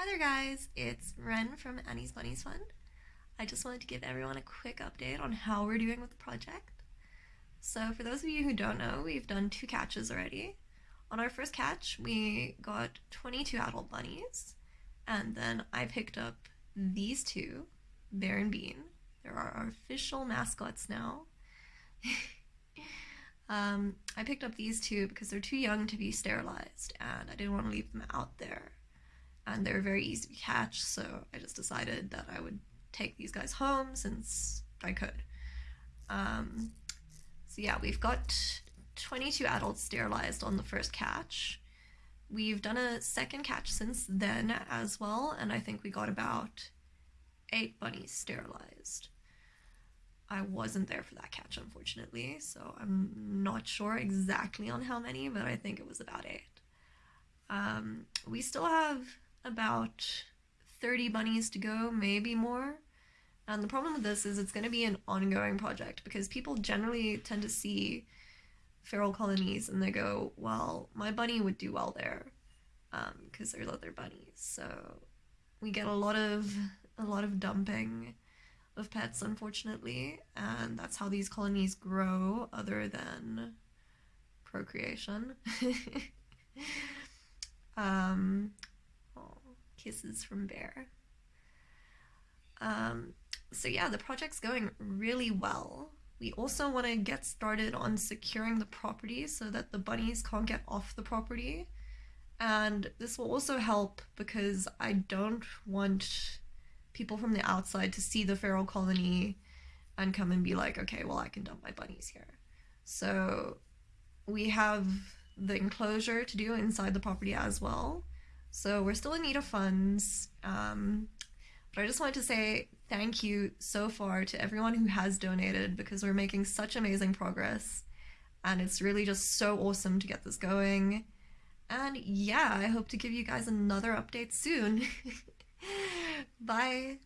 Hi there, guys. It's Ren from Annie's Bunnies Fund. I just wanted to give everyone a quick update on how we're doing with the project. So, for those of you who don't know, we've done two catches already. On our first catch, we got 22 adult bunnies, and then I picked up these two, Bear and Bean. They're our official mascots now. um, I picked up these two because they're too young to be sterilized, and I didn't want to leave them out there and they're very easy to catch, so I just decided that I would take these guys home since I could. Um, so yeah, we've got 22 adults sterilized on the first catch. We've done a second catch since then as well, and I think we got about eight bunnies sterilized. I wasn't there for that catch, unfortunately, so I'm not sure exactly on how many, but I think it was about eight. Um, we still have about 30 bunnies to go, maybe more. And the problem with this is it's going to be an ongoing project because people generally tend to see feral colonies and they go, well, my bunny would do well there because um, there's other bunnies. So we get a lot of a lot of dumping of pets, unfortunately, and that's how these colonies grow, other than procreation. um, Kisses from Bear. Um, so yeah, the project's going really well. We also want to get started on securing the property so that the bunnies can't get off the property. And this will also help because I don't want people from the outside to see the feral colony and come and be like, okay, well, I can dump my bunnies here. So we have the enclosure to do inside the property as well. So we're still in need of funds. Um, but I just wanted to say thank you so far to everyone who has donated because we're making such amazing progress. And it's really just so awesome to get this going. And yeah, I hope to give you guys another update soon. Bye.